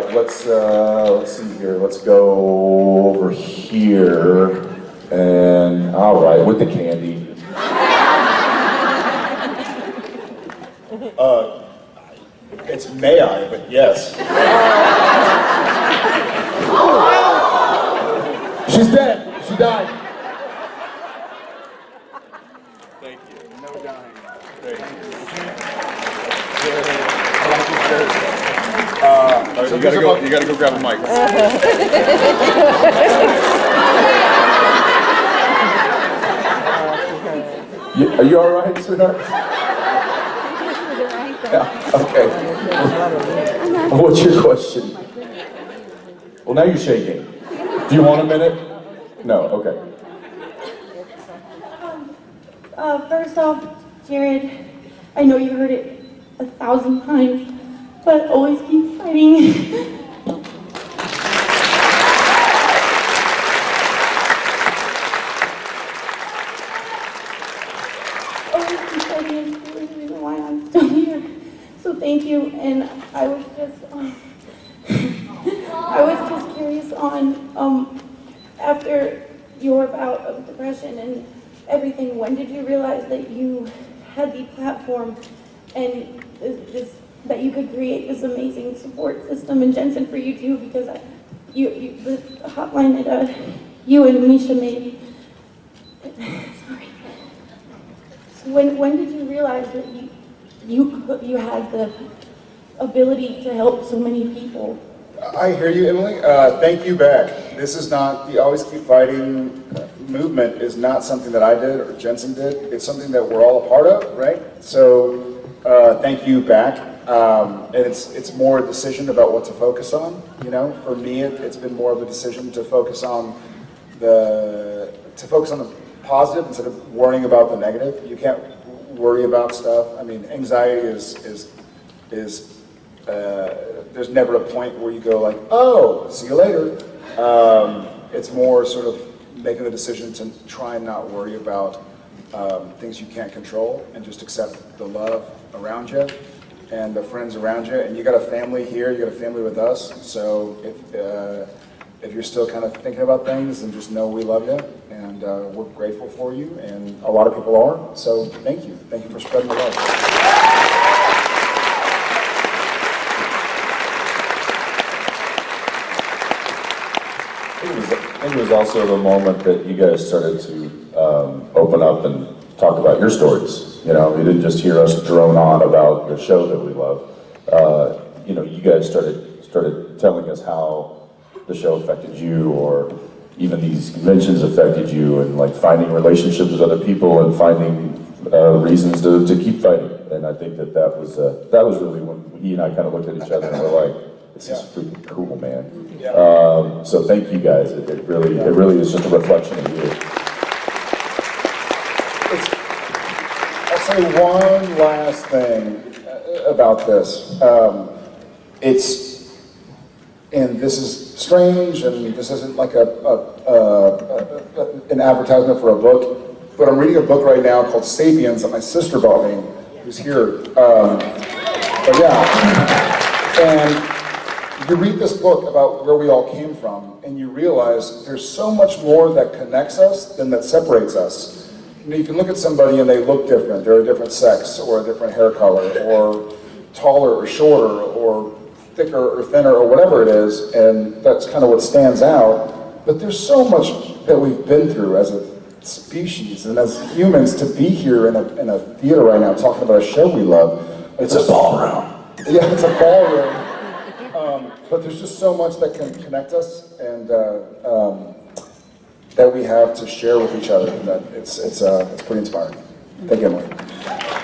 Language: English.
right, let's, uh, let's see here, let's go over here, and, all right, with the candy. It's may I, but yes. She's dead, she died. Thank you. No dying. Thank you. Uh, you gotta go, you gotta go grab a mic. You- Are you all right, sweetheart? Yeah, okay. What's your question? Well, now you're shaking. Do you want a minute? No, okay. Uh, first off, Jared, I know you heard it a thousand times, but always keep still here. So thank you, and I was just, um, I was just curious on, um, after your bout of depression and everything, when did you realize that you had the platform and this, that you could create this amazing support system in Jensen for you too? Because I, you, you, the hotline that uh, you and Misha made. Sorry. So when, when did you realize that you, you, you had the ability to help so many people? I hear you, Emily. Uh, thank you back. This is not, the Always Keep Fighting uh, movement is not something that I did or Jensen did. It's something that we're all a part of, right? So, uh, thank you back. Um, and it's, it's more a decision about what to focus on, you know? For me, it, it's been more of a decision to focus on the, to focus on the positive instead of worrying about the negative. You can't worry about stuff. I mean, anxiety is, is, is uh, there's never a point where you go like, oh, see you later. Um, it's more sort of making the decision to try and not worry about um, things you can't control and just accept the love around you and the friends around you. And you got a family here, you got a family with us. So if, uh, if you're still kind of thinking about things, then just know we love you and uh, we're grateful for you. And a lot of people are. So thank you. Thank you for spreading the love. It was, it was also the moment that you guys started to um, open up and talk about your stories. You know, you didn't just hear us drone on about the show that we love. Uh, you know, you guys started started telling us how the show affected you, or even these conventions affected you, and like finding relationships with other people and finding uh, reasons to, to keep fighting. And I think that that was uh, that was really when he and I kind of looked at each other and were like, "This is freaking cool, man." Um, so thank you guys. It, it really, it really is just a reflection of you. It's, I'll say one last thing uh, about this. Um, it's, and this is strange, and this isn't like a, a, a, a, an advertisement for a book, but I'm reading a book right now called *Sapiens* that my sister bought me, who's here. Um, but yeah, and you read this book about where we all came from, and you realize there's so much more that connects us than that separates us. You know, you can look at somebody and they look different. They're a different sex, or a different hair color, or taller or shorter, or thicker or thinner, or whatever it is, and that's kind of what stands out. But there's so much that we've been through as a species and as humans to be here in a, in a theater right now talking about a show we love. It's a ballroom. Yeah, it's a ballroom. Um, but there's just so much that can connect us and uh, um, that we have to share with each other. That it's it's uh, it's pretty inspiring. Thank you, Emily.